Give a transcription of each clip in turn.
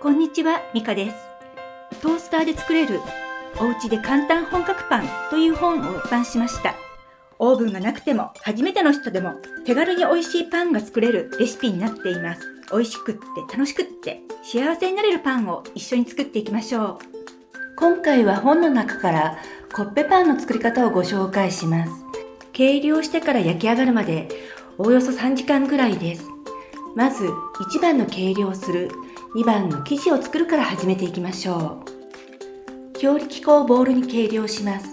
こんにちは、ミカです。トースターで作れるお家で簡単本格パンという本を出版しました。オーブンがなくても初めての人でも手軽に美味しいパンが作れるレシピになっています。美味しくって楽しくって幸せになれるパンを一緒に作っていきましょう。今回は本の中からコッペパンの作り方をご紹介します。計量してから焼き上がるまでおおよそ3時間ぐらいです。まず1番の計量する2番の生地を作るから始めていきましょう。強力粉をボウルに計量します。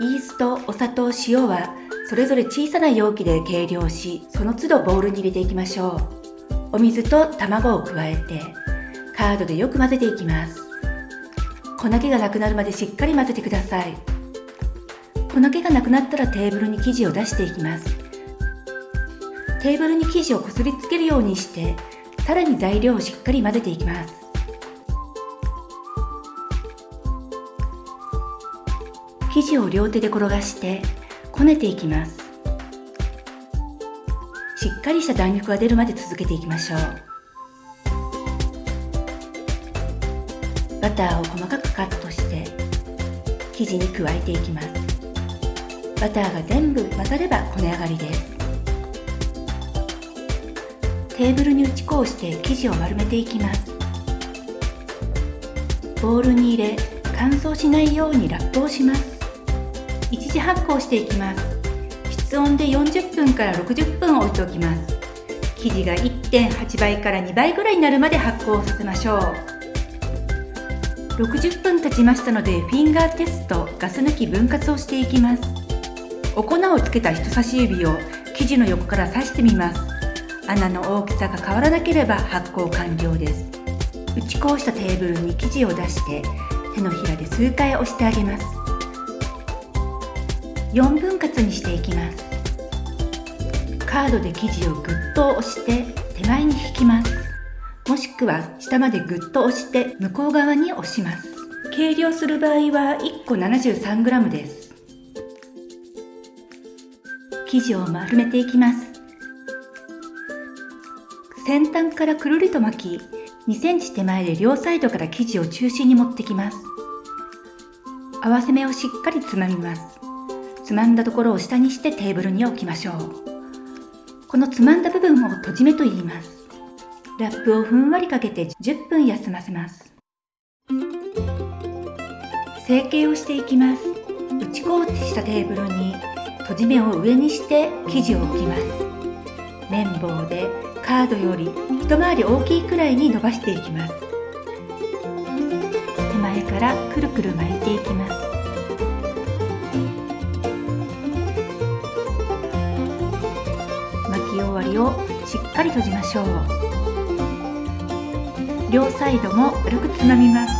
イースト、お砂糖、塩はそれぞれ小さな容器で計量しその都度ボウルに入れていきましょう。お水と卵を加えてカードでよく混ぜていきます。粉気がなくなるまでしっかり混ぜてください。粉気がなくなったらテーブルに生地を出していきます。テーブルに生地をこすりつけるようにしてさらに材料をしっかり混ぜていきます。生地を両手で転がしてこねていきます。しっかりした弾力が出るまで続けていきましょう。バターを細かくカットして生地に加えていきます。バターが全部混ざればこね上がりです。テーブルに打ち粉をして生地を丸めていきます。ボウルに入れ乾燥しないようにラップをします。一時発酵していきます。室温で40分から60分置いておきます。生地が1.8倍から2倍ぐらいになるまで発酵させましょう。60分経ちましたのでフィンガーテストガス抜き分割をしていきます。お粉をつけた人差し指を生地の横から刺してみます。穴の大きさが変わらなければ発酵完了です。打ち粉をしたテーブルに生地を出して手のひらで数回押してあげます。4分割にしていきます。カードで生地をぐっと押して手前に引きます。もしくは下までぐっと押して向こう側に押します。計量する場合は1個 73g です。生地を丸めていきます。先端からくるりと巻き2センチ手前で両サイドから生地を中心に持ってきます。合わせ目をしっかりつまみます。つまんだところを下にしてテーブルに置きましょう。このつまんだ部分を閉じ目と言います。ラップをふんわりかけて10分休ませます。成形をしていきます。打ち粉をしたテーブルに閉じ目を上にして生地を置きます。綿棒でカードより一回り大きいくらいに伸ばしていきます。手前からくるくる巻いていきます。巻き終わりをしっかり閉じましょう。両サイドも軽くつまみます。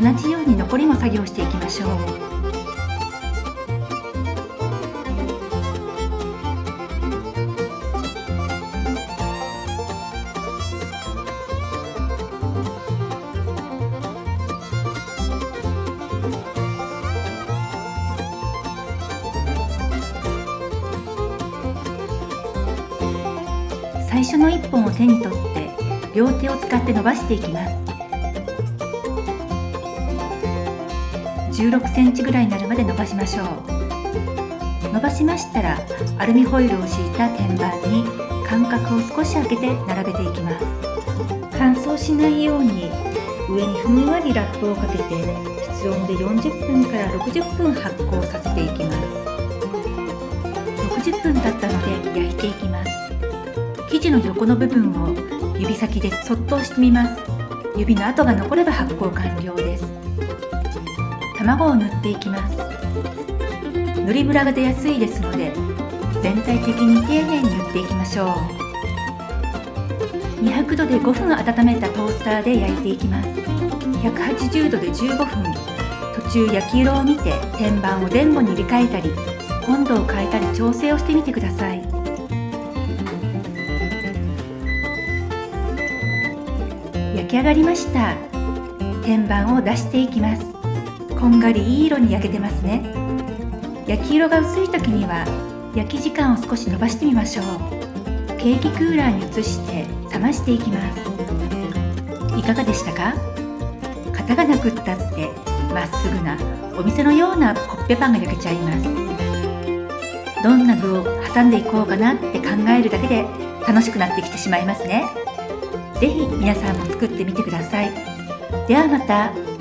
同じように残りも作業していきましょう。最初の1本を手に取って両手を使って伸ばしていきます。16センチぐらいになるまで伸ばしましょう。伸ばしましたらアルミホイルを敷いた天板に間隔を少し開けて並べていきます。乾燥しないように上にふんわりラップをかけて室温で40分から60分発酵させていきます。生地の横の部分を指先でそっと押してみます。指の跡が残れば発酵完了です。卵を塗っていきます。塗りムラが出やすいですので全体的に丁寧に塗っていきましょう。200度で5分温めたトースターで焼いていきます。180度で15分。途中焼き色を見て天板を前後に入れ替えたり温度を変えたり調整をしてみてください。焼き上がりました。天板を出していきます。こんがりいい色に焼けてますね。焼き色が薄い時には焼き時間を少し伸ばしてみましょう。ケーキクーラーに移して冷ましていきます。いかがでしたか？型がなくったってまっすぐなお店のようなコッペパンが焼けちゃいます。どんな具を挟んでいこうかなって考えるだけで楽しくなってきてしまいますね。ぜひ皆さんも作ってみてください。ではまた。